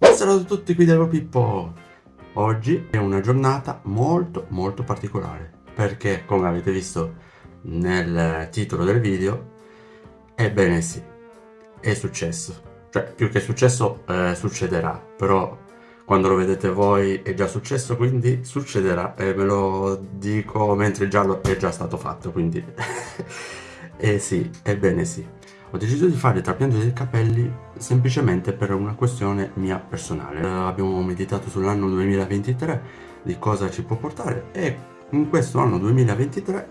Saluto a tutti qui Devo Pippo Oggi è una giornata molto molto particolare Perché come avete visto nel titolo del video Ebbene sì, è successo. Cioè più che successo eh, succederà Però quando lo vedete voi è già successo quindi succederà E ve lo dico mentre già lo è già stato fatto quindi Eh sì, ebbene sì ho deciso di fare il trapianto dei capelli semplicemente per una questione mia personale. Abbiamo meditato sull'anno 2023, di cosa ci può portare e in questo anno 2023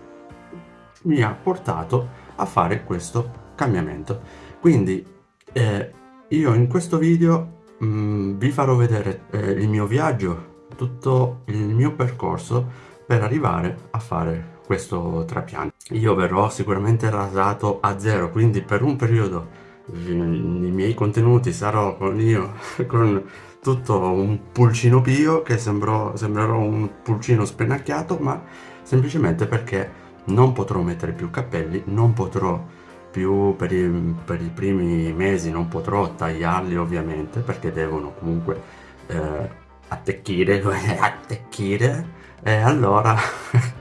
mi ha portato a fare questo cambiamento. Quindi eh, io in questo video mh, mm, vi farò vedere eh, il mio viaggio, tutto il mio percorso per arrivare a fare questo trapianto. Io verrò sicuramente rasato a zero, quindi per un periodo i miei contenuti sarò con io con tutto un pulcino pio che sembrò, sembrerò un pulcino spennacchiato, ma semplicemente perché non potrò mettere più capelli, non potrò più per i, per i primi mesi, non potrò tagliarli ovviamente perché devono comunque eh, attecchire, attecchire e allora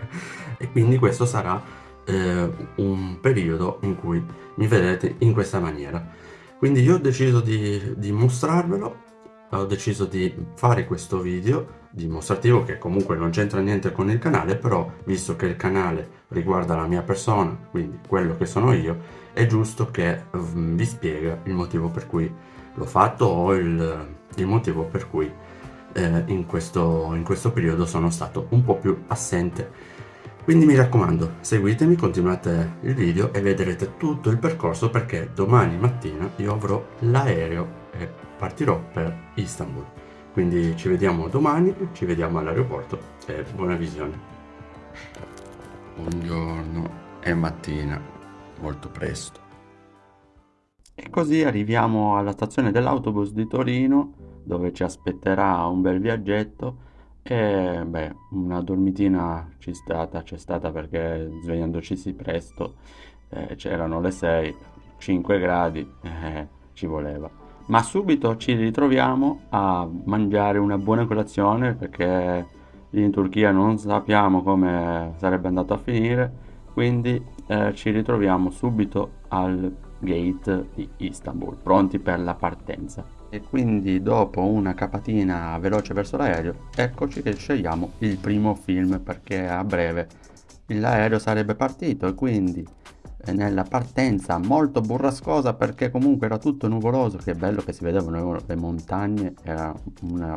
e quindi questo sarà eh, un periodo in cui mi vedrete in questa maniera. Quindi io ho deciso di, di mostrarvelo ho deciso di fare questo video dimostrativo che comunque non c'entra niente con il canale però visto che il canale riguarda la mia persona quindi quello che sono io è giusto che mm, vi spiega il motivo per cui l'ho fatto o il, il motivo per cui eh, in, questo, in questo periodo sono stato un po' più assente quindi mi raccomando, seguitemi, continuate il video e vedrete tutto il percorso perché domani mattina io avrò l'aereo e partirò per Istanbul. Quindi ci vediamo domani, ci vediamo all'aeroporto e buona visione. Buongiorno, è mattina, molto presto. E così arriviamo alla stazione dell'autobus di Torino dove ci aspetterà un bel viaggetto e beh, una dormitina c'è stata, c'è stata perché svegliandoci sì presto eh, c'erano le 6, 5 gradi, eh, ci voleva. Ma subito ci ritroviamo a mangiare una buona colazione perché in Turchia non sappiamo come sarebbe andato a finire, quindi eh, ci ritroviamo subito al gate di Istanbul, pronti per la partenza e quindi dopo una capatina veloce verso l'aereo eccoci che scegliamo il primo film perché a breve l'aereo sarebbe partito. E quindi eh, nella partenza molto burrascosa perché comunque era tutto nuvoloso che bello che si vedevano le montagne era un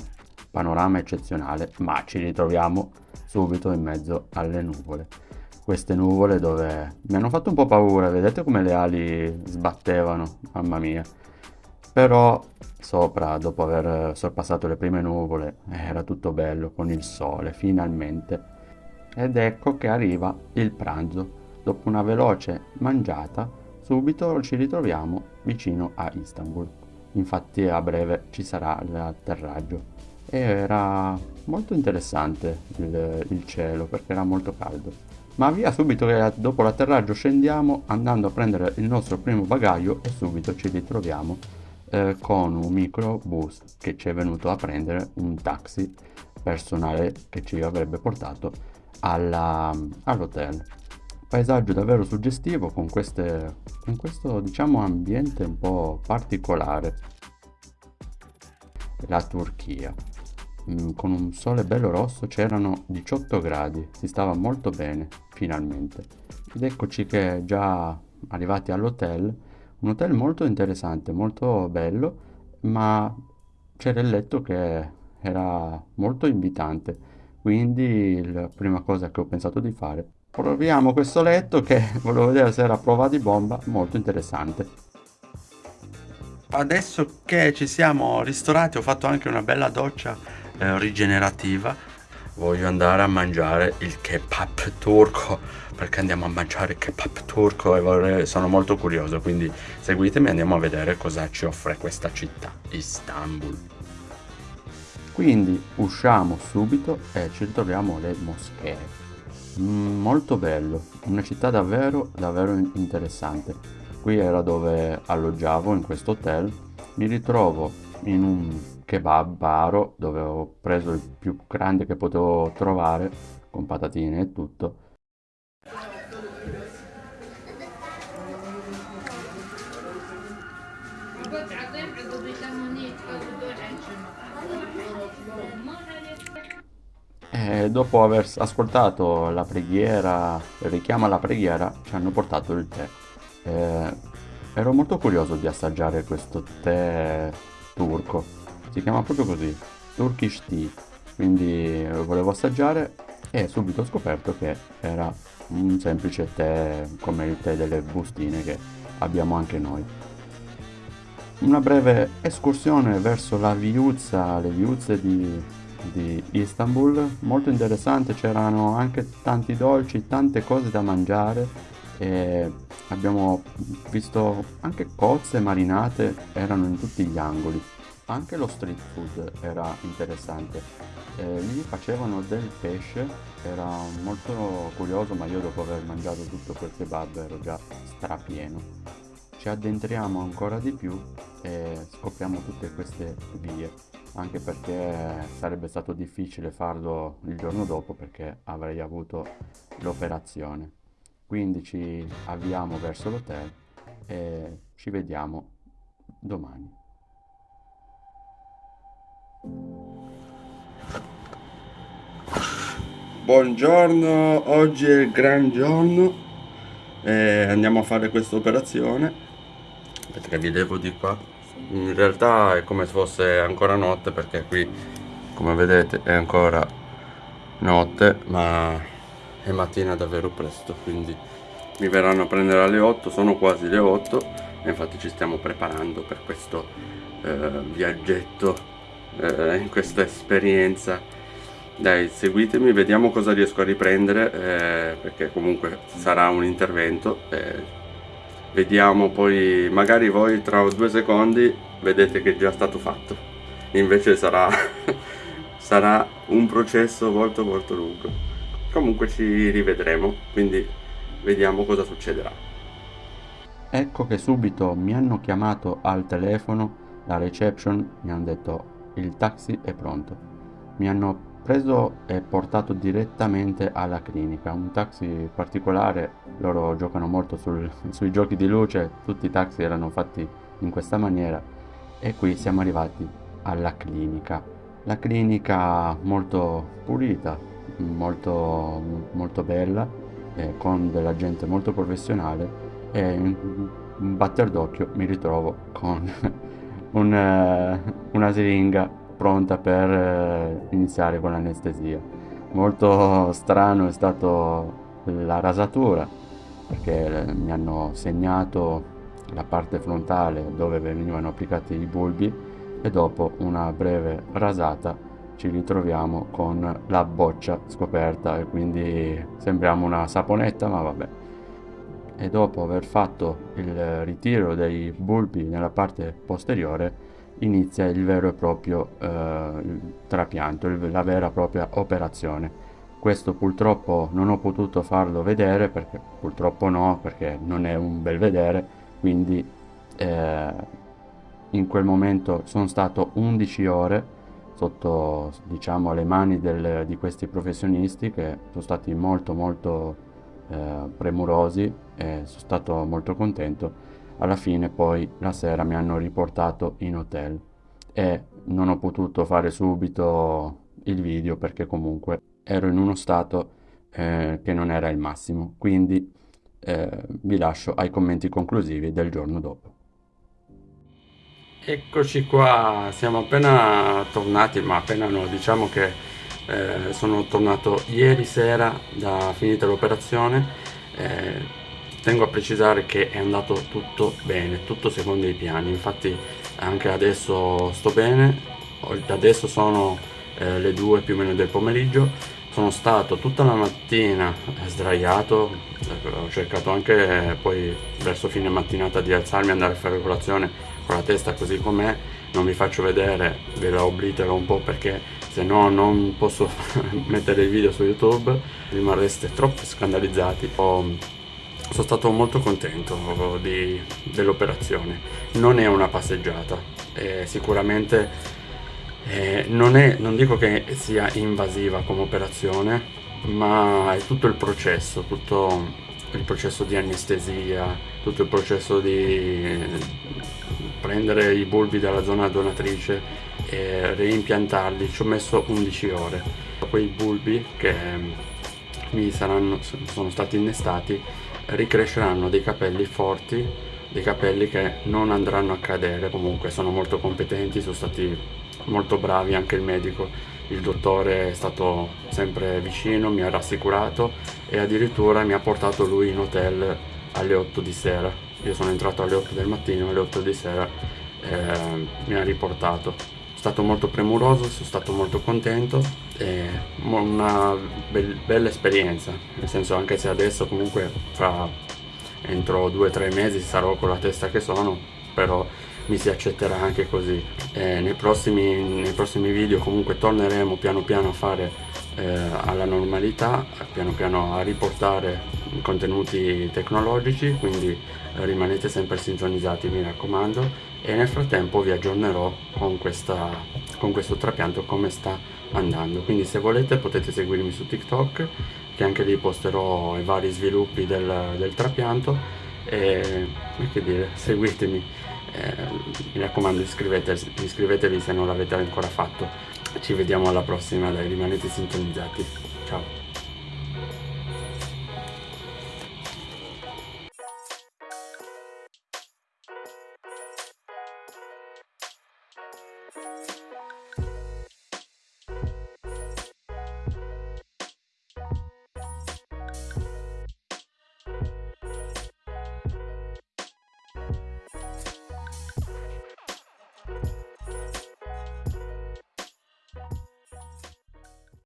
panorama eccezionale ma ci ritroviamo subito in mezzo alle nuvole. Queste nuvole dove mi hanno fatto un po' paura vedete come le ali sbattevano? Mamma mia però sopra, dopo aver sorpassato le prime nuvole, era tutto bello con il sole, finalmente. Ed ecco che arriva il pranzo. Dopo una veloce mangiata, subito ci ritroviamo vicino a Istanbul. Infatti a breve ci sarà l'atterraggio. E era molto interessante il, il cielo perché era molto caldo. Ma via subito che dopo l'atterraggio scendiamo andando a prendere il nostro primo bagaglio e subito ci ritroviamo eh, con un microbus che ci è venuto a prendere un taxi personale che ci avrebbe portato all'hotel. Paesaggio davvero suggestivo con, queste, con questo diciamo ambiente un po' particolare. La Turchia. Mm, con un sole bello rosso c'erano 18 gradi, si stava molto bene finalmente. Ed eccoci che già arrivati all'hotel un hotel molto interessante, molto bello, ma c'era il letto che era molto invitante, quindi la prima cosa che ho pensato di fare, proviamo questo letto che volevo vedere se era a prova di bomba, molto interessante. Adesso che ci siamo ristorati ho fatto anche una bella doccia eh, rigenerativa, voglio andare a mangiare il kebab turco perché andiamo a mangiare kebab turco e vorrei, sono molto curioso, quindi seguitemi e andiamo a vedere cosa ci offre questa città, Istanbul. Quindi usciamo subito e ci ritroviamo le moschee. Mm, molto bello, una città davvero, davvero interessante. Qui era dove alloggiavo in questo hotel, mi ritrovo in un kebab baro dove ho preso il più grande che potevo trovare con patatine e tutto E dopo aver ascoltato la preghiera, il richiamo alla preghiera, ci hanno portato il tè. E ero molto curioso di assaggiare questo tè turco. Si chiama proprio così, Turkish Tea. Quindi volevo assaggiare e subito ho scoperto che era un semplice tè come il tè delle bustine che abbiamo anche noi. Una breve escursione verso la viuzza, le viuzze di di Istanbul, molto interessante, c'erano anche tanti dolci, tante cose da mangiare e abbiamo visto anche cozze marinate, erano in tutti gli angoli. Anche lo street food era interessante. Eh, lì facevano del pesce, era molto curioso, ma io dopo aver mangiato tutto quel kebab ero già strapieno. Ci addentriamo ancora di più e scopriamo tutte queste vie anche perché sarebbe stato difficile farlo il giorno dopo perché avrei avuto l'operazione. Quindi ci avviamo verso l'hotel e ci vediamo domani. Buongiorno, oggi è il gran giorno e andiamo a fare questa operazione. Perché vi levo di qua. In realtà è come se fosse ancora notte perché qui come vedete è ancora notte ma è mattina davvero presto quindi mi verranno a prendere alle 8 sono quasi le 8 e infatti ci stiamo preparando per questo eh, viaggetto eh, in questa esperienza. Dai seguitemi vediamo cosa riesco a riprendere eh, perché comunque sarà un intervento eh, vediamo poi magari voi tra due secondi vedete che è già stato fatto. Invece sarà sarà un processo molto molto lungo. Comunque ci rivedremo quindi vediamo cosa succederà. Ecco che subito mi hanno chiamato al telefono la reception mi hanno detto il taxi è pronto. Mi hanno preso e portato direttamente alla clinica. Un taxi particolare loro giocano molto sul, sui giochi di luce tutti i taxi erano fatti in questa maniera e qui siamo arrivati alla clinica. La clinica molto pulita molto, molto bella eh, con della gente molto professionale e in un batter d'occhio mi ritrovo con un, uh, una siringa pronta per eh, iniziare con l'anestesia. Molto strano è stato la rasatura perché eh, mi hanno segnato la parte frontale dove venivano applicati i bulbi e dopo una breve rasata ci ritroviamo con la boccia scoperta e quindi sembriamo una saponetta ma vabbè e dopo aver fatto il ritiro dei bulbi nella parte posteriore inizia il vero e proprio eh, trapianto, la vera e propria operazione. Questo purtroppo non ho potuto farlo vedere, perché purtroppo no, perché non è un bel vedere, quindi eh, in quel momento sono stato 11 ore sotto diciamo le mani del, di questi professionisti che sono stati molto molto eh, premurosi e sono stato molto contento. Alla fine poi la sera mi hanno riportato in hotel e non ho potuto fare subito il video perché comunque ero in uno stato eh, che non era il massimo. Quindi eh, vi lascio ai commenti conclusivi del giorno dopo. Eccoci qua siamo appena tornati ma appena no diciamo che eh, sono tornato ieri sera da finita l'operazione. Eh, tengo a precisare che è andato tutto bene tutto secondo i piani. Infatti anche adesso sto bene. Adesso sono eh, le due più o meno del pomeriggio. Sono stato tutta la mattina sdraiato. Ho cercato anche poi verso fine mattinata di alzarmi e andare a fare colazione con la testa così com'è. Non vi faccio vedere ve la oblitero un po' perché se no? Non posso mettere il video su youtube rimarreste troppo scandalizzati. Ho sono stato molto contento dell'operazione. Non è una passeggiata è sicuramente Eh, non, è, non dico che sia invasiva come operazione, ma è tutto il processo, tutto il processo di anestesia, tutto il processo di prendere i bulbi dalla zona donatrice e reimpiantarli. Ci ho messo 11 ore. Quei bulbi che mi saranno, sono stati innestati ricresceranno dei capelli forti, dei capelli che non andranno a cadere, comunque sono molto competenti, sono stati molto bravi anche il medico, il dottore è stato sempre vicino, mi ha rassicurato e addirittura mi ha portato lui in hotel alle 8 di sera. Io sono entrato alle 8 del mattino, alle 8 di sera eh, mi ha riportato stato molto premuroso, sono stato molto contento e una be bella esperienza, nel senso anche se adesso comunque fra entro due o tre mesi sarò con la testa che sono, però mi si accetterà anche così. Nei prossimi, nei, prossimi, video comunque torneremo piano piano a fare eh, alla normalità, piano piano a riportare contenuti tecnologici, quindi rimanete sempre sintonizzati mi raccomando e nel frattempo vi aggiornerò con, questa, con questo trapianto come sta andando. Quindi se volete potete seguirmi su TikTok che anche lì posterò i vari sviluppi del, del trapianto e che dire, seguitemi. Eh, mi raccomando iscrivetevi, iscrivetevi se non l'avete ancora fatto. Ci vediamo alla prossima dai rimanete sintonizzati. Ciao